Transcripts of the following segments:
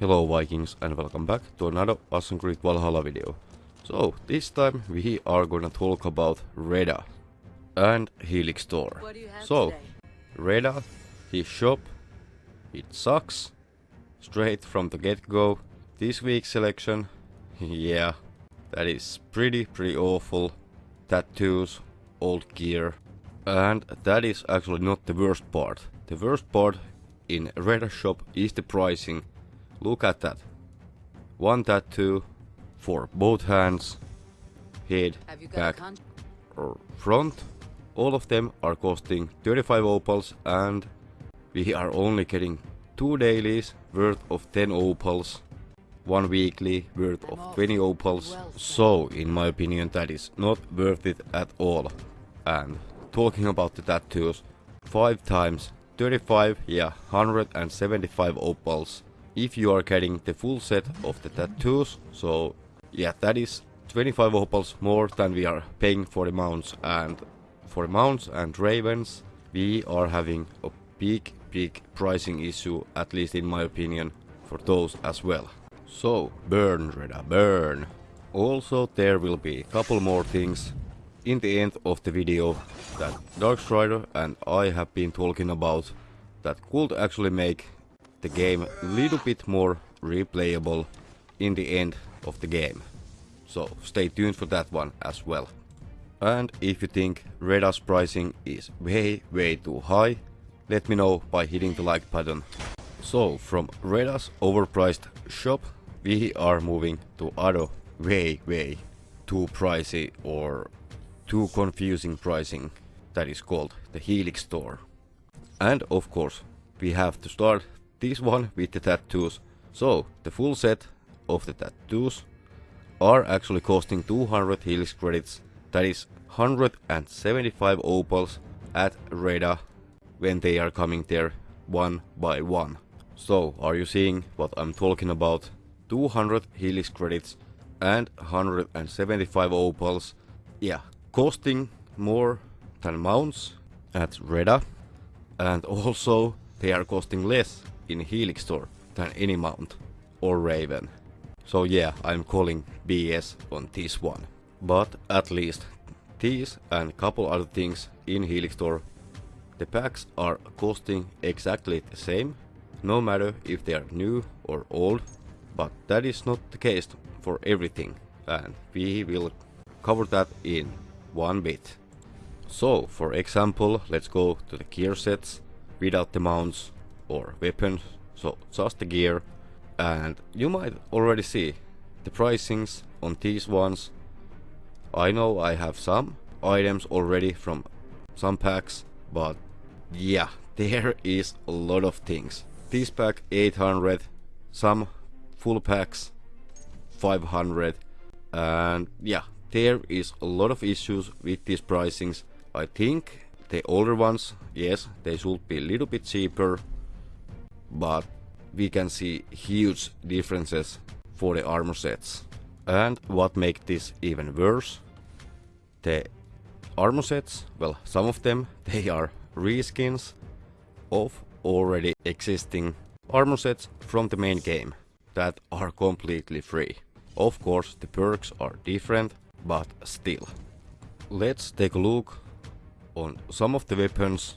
Hello Vikings and welcome back to another Assassin's Creed Valhalla video. So, this time we are gonna talk about Reda and Helix Store. What do you have So, today? Reda, his shop, it sucks. Straight from the get-go. This week's selection, yeah, that is pretty, pretty awful. Tattoos, old gear. And that is actually not the worst part. The worst part in Reda shop is the pricing. Look at that. One tattoo for both hands, head, Have you got back, or front. All of them are costing 35 opals and we are only getting two dailies worth of 10 opals, one weekly worth of 20 opals. So, in my opinion, that is not worth it at all. And talking about the tattoos, 5 times 35, yeah, 175 opals. If you are getting the full set of the tattoos, so yeah, that is 25 opals more than we are paying for the mounts and for mounts and ravens we are having a big big pricing issue at least in my opinion for those as well. So burn Reda burn. Also there will be a couple more things in the end of the video that Darkstrider and I have been talking about that could actually make the game a little bit more replayable in the end of the game. So stay tuned for that one as well. And if you think Reda's pricing is way way too high, let me know by hitting the like button. So from Reda's overpriced shop, we are moving to other way way too pricey or too confusing pricing that is called the Helix store. And of course, we have to start this one with the tattoos. So, the full set of the tattoos are actually costing 200 Helix credits. That is 175 opals at Reda when they are coming there one by one. So, are you seeing what I'm talking about? 200 Helix credits and 175 opals. Yeah, costing more than mounts at Reda and also they are costing less in Helix store than any mount or Raven. So yeah, I'm calling BS on this one. But at least these and couple other things in Helix store, the packs are costing exactly the same, no matter if they are new or old, but that is not the case for everything and we will cover that in one bit. So, for example, let's go to the gear sets without the mounts or weapons, so just the gear. And you might already see the pricings on these ones. I know I have some items already from some packs, but yeah, there is a lot of things. This pack 800, some full packs 500, and yeah, there is a lot of issues with these pricings. I think the older ones, yes, they should be a little bit cheaper, but we can see huge differences for the armor sets. And what makes this even worse, the armor sets, well, some of them, they are reskins of already existing armor sets from the main game that are completely free. Of course, the perks are different, but still. Let's take a look on some of the weapons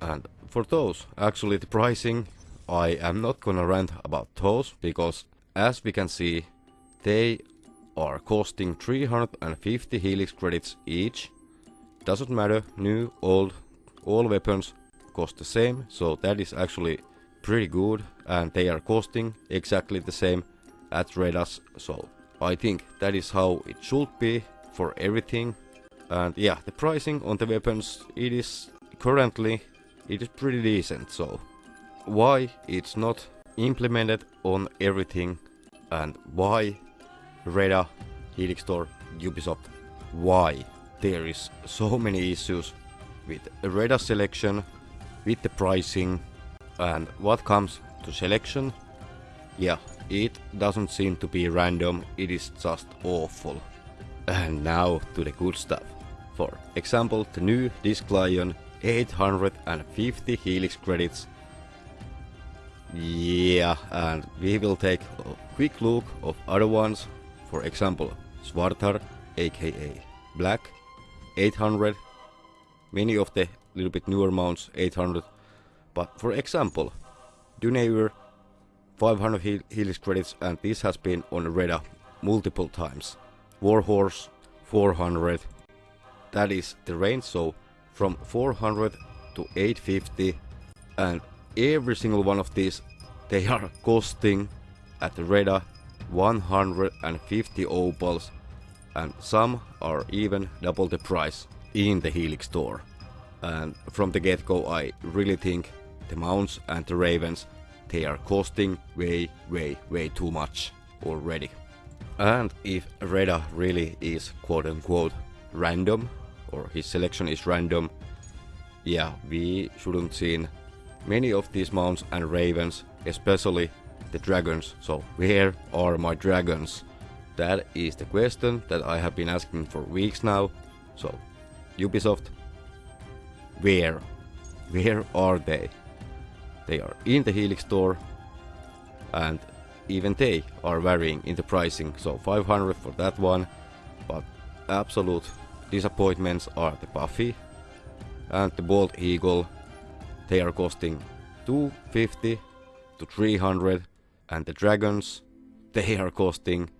and for those actually the pricing I am not gonna rant about those because as we can see they are costing 350 helix credits each. Doesn't matter new old all weapons cost the same so that is actually pretty good and they are costing exactly the same at Redas so I think that is how it should be for everything. And yeah, the pricing on the weapons, it is currently, it is pretty decent, so why it's not implemented on everything and why Reda, Helix Store, Ubisoft, why there is so many issues with Reda selection, with the pricing and what comes to selection, yeah, it doesn't seem to be random, it is just awful. And now to the good stuff. For example, the new Disc Lion 850 Helix credits. Yeah, and we will take a quick look of other ones. For example, Svartar, aka Black, 800. Many of the little bit newer mounts, 800. But for example, Dunever, 500 heal Helix credits, and this has been on Reda multiple times. Warhorse, 400. That is the range, so from 400 to 850 and every single one of these they are costing at Reda 150 opals and some are even double the price in the Helix store. And from the get-go I really think the mounts and the ravens they are costing way way way too much already. And if Reda really is quote unquote random or his selection is random, yeah, we shouldn't see many of these mounts and ravens, especially the dragons. So where are my dragons? That is the question that I have been asking for weeks now. So Ubisoft, where? Where are they? They are in the Helix store and even they are varying in the pricing. So 500 for that one, but absolute disappointments are the Buffy and the Bald Eagle. They are costing 250 to 300 and the Dragons they are costing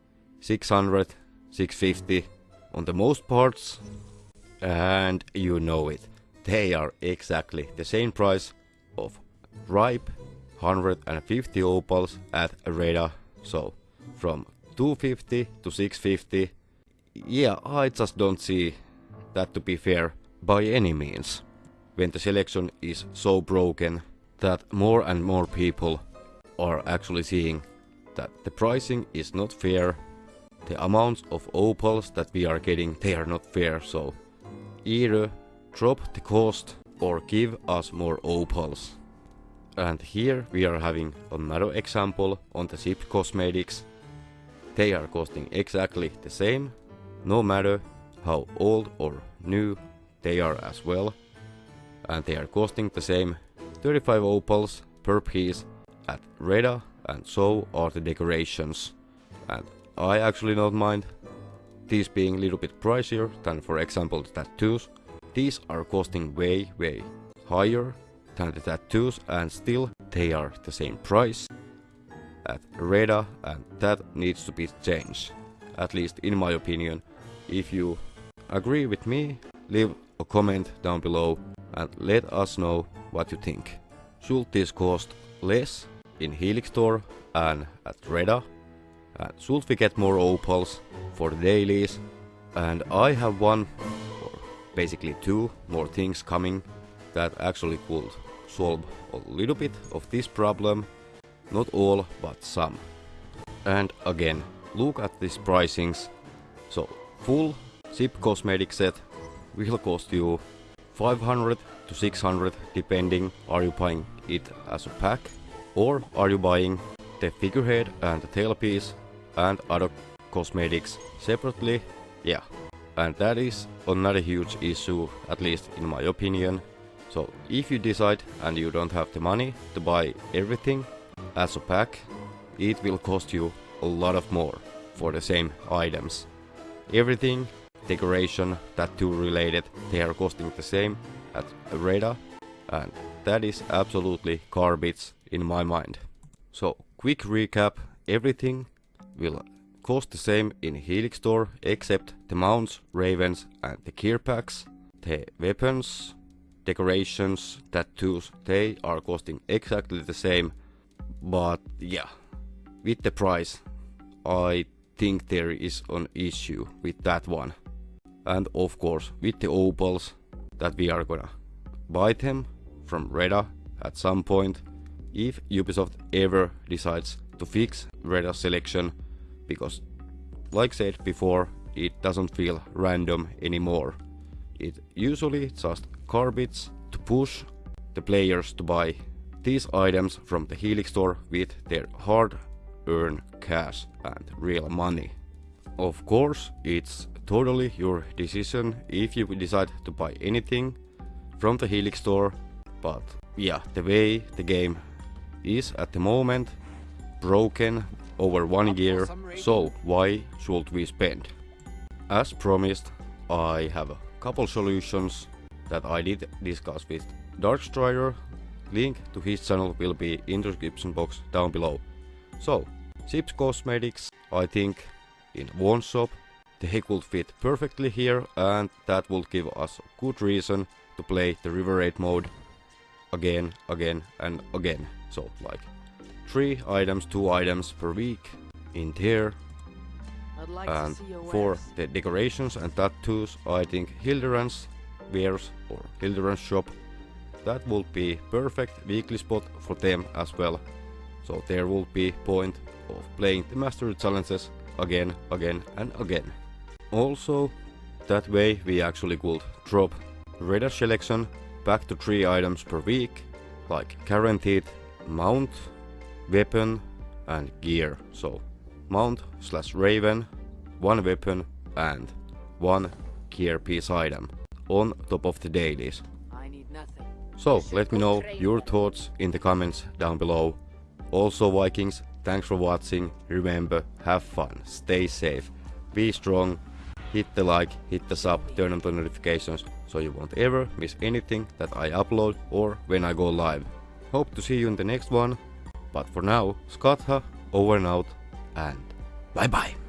600 650 on the most parts and you know it they are exactly the same price of ripe 150 opals at Reda so from 250 to 650 yeah I just don't see that to be fair by any means. When the selection is so broken that more and more people are actually seeing that the pricing is not fair the amounts of opals that we are getting they are not fair. So either drop the cost or give us more opals. And here we are having another example on the Sip cosmetics. They are costing exactly the same no matter how old or new they are as well and they are costing the same 35 opals per piece at Reda and so are the decorations and I actually don't mind these being a little bit pricier than for example the tattoos. These are costing way way higher than the tattoos and still they are the same price at Reda and that needs to be changed. At least in my opinion. If you agree with me, leave a comment down below and let us know what you think. Should this cost less in Helix Store and at Reda? And should we get more opals for the dailies? And I have one, or basically two more things coming that actually could solve a little bit of this problem. Not all, but some. And again, look at these pricings. So, full Sip cosmetic set. Will cost you 500 to 600 depending are you buying it as a pack or are you buying the figurehead and the tailpiece and other cosmetics separately? Yeah. And that is another huge issue at least in my opinion. So if you decide and you don't have the money to buy everything as a pack it will cost you a lot of more for the same items everything decoration, tattoo related, they are costing the same at Reda and that is absolutely garbage in my mind. So quick recap, everything will cost the same in Helix Store except the mounts, ravens and the gear packs. The weapons, decorations, tattoos, they are costing exactly the same. But yeah, with the price, I think there is an issue with that one and of course with the opals that we are gonna buy them from Reda at some point if Ubisoft ever decides to fix Reda selection because like said before it doesn't feel random anymore. It usually just garbage to push the players to buy these items from the Helix store with their hard earned cash and real money. Of course, it's totally your decision if you decide to buy anything from the Helix store, but yeah, the way the game is at the moment broken over one year, so why should we spend? As promised, I have a couple solutions that I did discuss with Darkstrider. Link to his channel will be in the description box down below. So, Chips Cosmetics, I think in one shop, they could fit perfectly here and that would give us good reason to play the River Raid mode again, again and again. So like 3 items, 2 items per week in there I'd like and to see for the decorations and tattoos I think Hildebrand's wares or Hildebrand's shop that would be perfect weekly spot for them as well. So there will be point of playing the mastery challenges again, again and again. Also, that way we actually could drop Reda selection back to 3 items per week, like guaranteed mount, weapon and gear. So mount slash raven, one weapon and one gear piece item on top of the dailies. I need nothing. So let me know your thoughts in the comments down below. Also Vikings, thanks for watching. Remember, have fun, stay safe, be strong, hit the like, hit the sub, turn on the notifications so you won't ever miss anything that I upload or when I go live. Hope to see you in the next one. But for now, Skatha, over and out, and bye bye.